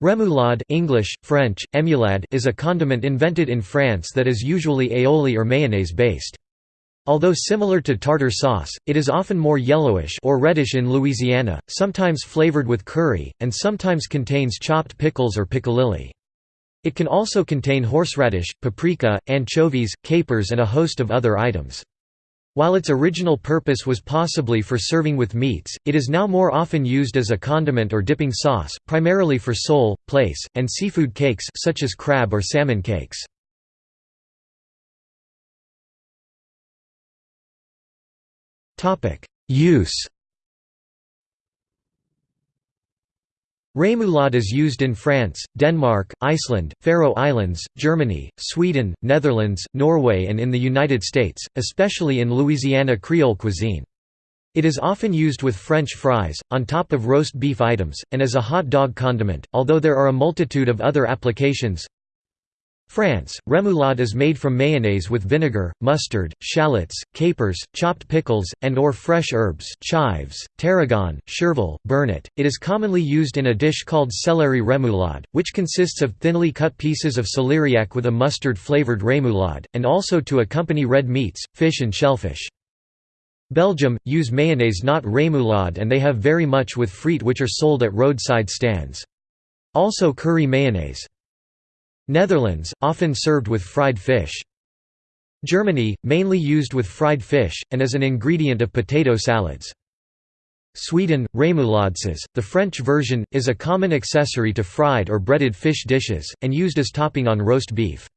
Remoulade English, French, émoulade is a condiment invented in France that is usually aioli or mayonnaise based. Although similar to tartar sauce, it is often more yellowish or reddish in Louisiana, sometimes flavored with curry, and sometimes contains chopped pickles or piccalilli. It can also contain horseradish, paprika, anchovies, capers and a host of other items. While its original purpose was possibly for serving with meats, it is now more often used as a condiment or dipping sauce, primarily for sole, plaice, and seafood cakes such as crab or salmon cakes. Use Remoulade is used in France, Denmark, Iceland, Faroe Islands, Germany, Sweden, Netherlands, Norway and in the United States, especially in Louisiana Creole cuisine. It is often used with French fries, on top of roast beef items, and as a hot dog condiment, although there are a multitude of other applications France, remoulade is made from mayonnaise with vinegar, mustard, shallots, capers, chopped pickles, and or fresh herbs chives, tarragon, chervil, burnet. It is commonly used in a dish called celery remoulade, which consists of thinly cut pieces of celeriac with a mustard-flavored remoulade, and also to accompany red meats, fish and shellfish. Belgium, use mayonnaise not remoulade and they have very much with frites which are sold at roadside stands. Also curry mayonnaise. Netherlands, often served with fried fish. Germany, mainly used with fried fish, and as an ingredient of potato salads. Sweden, remoulades, the French version, is a common accessory to fried or breaded fish dishes, and used as topping on roast beef.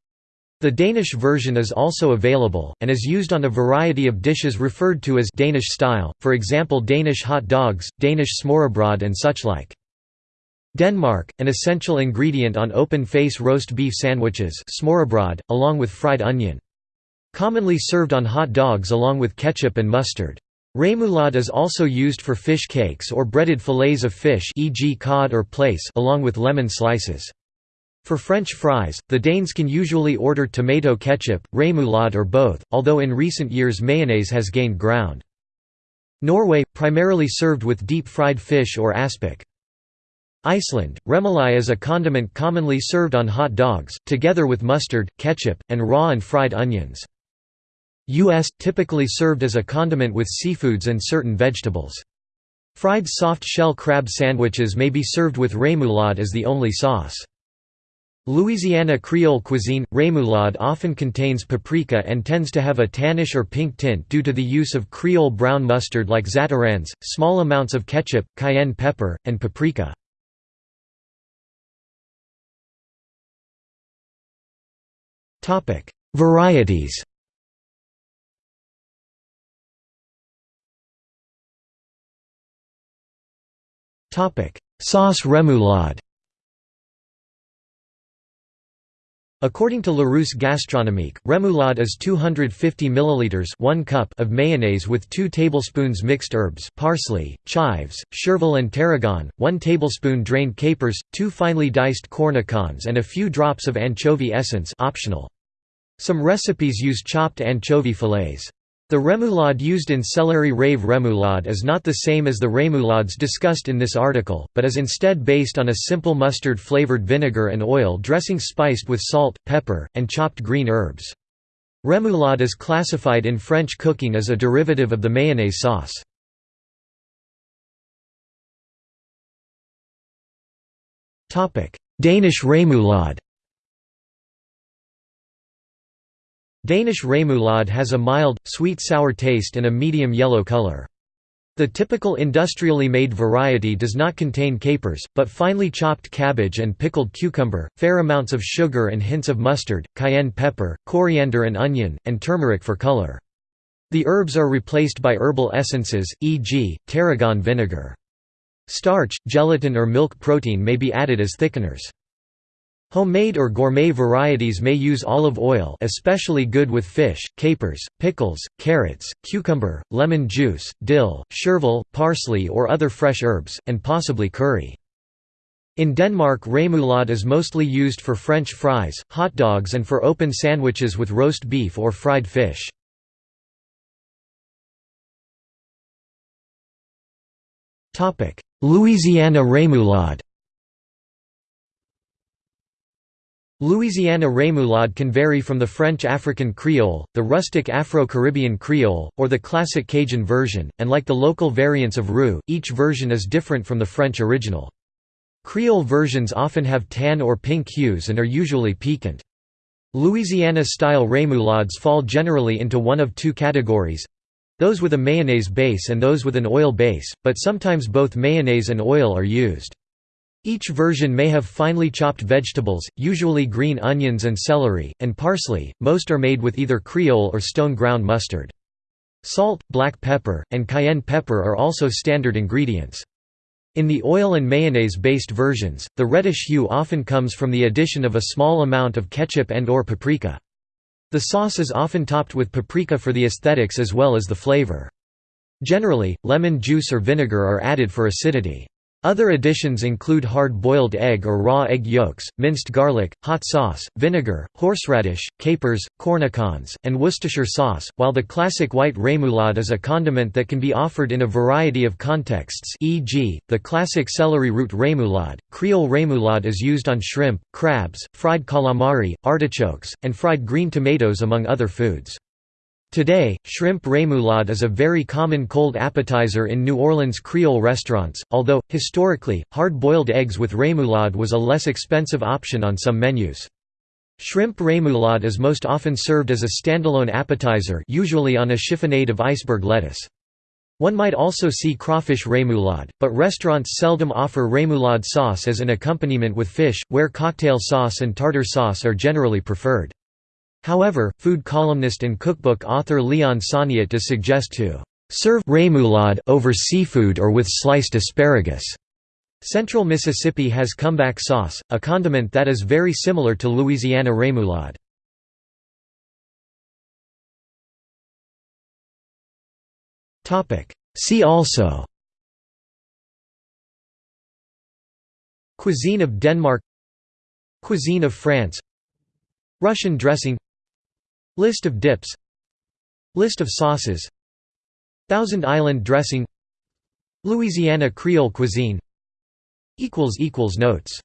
The Danish version is also available, and is used on a variety of dishes referred to as Danish style, for example Danish hot dogs, Danish smørrebrød and such like. Denmark, an essential ingredient on open-face roast beef sandwiches along with fried onion. Commonly served on hot dogs along with ketchup and mustard. Remoulade is also used for fish cakes or breaded fillets of fish e.g. cod or plaice along with lemon slices. For French fries, the Danes can usually order tomato ketchup, remoulade or both, although in recent years mayonnaise has gained ground. Norway, primarily served with deep-fried fish or aspic. Iceland, remoulade is a condiment commonly served on hot dogs, together with mustard, ketchup, and raw and fried onions. U.S. – typically served as a condiment with seafoods and certain vegetables. Fried soft-shell crab sandwiches may be served with remoulade as the only sauce. Louisiana Creole cuisine – Remoulade often contains paprika and tends to have a tannish or pink tint due to the use of Creole brown mustard like Zatarain's, small amounts of ketchup, cayenne pepper, and paprika. Topic: Varieties. Topic: Sauce remoulade. According to Larousse Gastronomique, remoulade is 250 milliliters 1 cup of mayonnaise with 2 tablespoons mixed herbs parsley, chives, chervil and tarragon, 1 tablespoon drained capers, 2 finely diced cornichons and a few drops of anchovy essence optional. Some recipes use chopped anchovy fillets. The remoulade used in céleri rave remoulade is not the same as the remoulades discussed in this article, but is instead based on a simple mustard-flavored vinegar and oil dressing spiced with salt, pepper, and chopped green herbs. Remoulade is classified in French cooking as a derivative of the mayonnaise sauce. Danish remoulade Danish remoulade has a mild, sweet-sour taste and a medium yellow color. The typical industrially made variety does not contain capers, but finely chopped cabbage and pickled cucumber, fair amounts of sugar and hints of mustard, cayenne pepper, coriander and onion, and turmeric for color. The herbs are replaced by herbal essences, e.g., tarragon vinegar. Starch, gelatin or milk protein may be added as thickeners. Homemade or gourmet varieties may use olive oil especially good with fish, capers, pickles, carrots, cucumber, lemon juice, dill, chervil, parsley or other fresh herbs, and possibly curry. In Denmark remoulade is mostly used for French fries, hot dogs and for open sandwiches with roast beef or fried fish. Louisiana remoulade Louisiana rémoulade can vary from the French African Creole, the rustic Afro-Caribbean Creole, or the classic Cajun version, and like the local variants of roux, each version is different from the French original. Creole versions often have tan or pink hues and are usually piquant. Louisiana-style rémoulades fall generally into one of two categories—those with a mayonnaise base and those with an oil base, but sometimes both mayonnaise and oil are used. Each version may have finely chopped vegetables, usually green onions and celery, and parsley, most are made with either Creole or stone ground mustard. Salt, black pepper, and cayenne pepper are also standard ingredients. In the oil and mayonnaise-based versions, the reddish hue often comes from the addition of a small amount of ketchup and or paprika. The sauce is often topped with paprika for the aesthetics as well as the flavor. Generally, lemon juice or vinegar are added for acidity. Other additions include hard-boiled egg or raw egg yolks, minced garlic, hot sauce, vinegar, horseradish, capers, cornichons, and Worcestershire sauce, while the classic white rémoulade is a condiment that can be offered in a variety of contexts e.g., the classic celery root rémoulade. Creole rémoulade is used on shrimp, crabs, fried calamari, artichokes, and fried green tomatoes among other foods. Today, shrimp rémoulade is a very common cold appetizer in New Orleans Creole restaurants, although, historically, hard-boiled eggs with rémoulade was a less expensive option on some menus. Shrimp rémoulade is most often served as a standalone appetizer usually on a chiffonade of iceberg lettuce. One might also see crawfish rémoulade, but restaurants seldom offer rémoulade sauce as an accompaniment with fish, where cocktail sauce and tartar sauce are generally preferred. However, food columnist and cookbook author Leon Soniat does suggest to serve rémoulade over seafood or with sliced asparagus. Central Mississippi has comeback sauce, a condiment that is very similar to Louisiana rémoulade. See also Cuisine of Denmark Cuisine of France Russian dressing List of dips. List of sauces. Thousand Island dressing. Louisiana Creole cuisine. Notes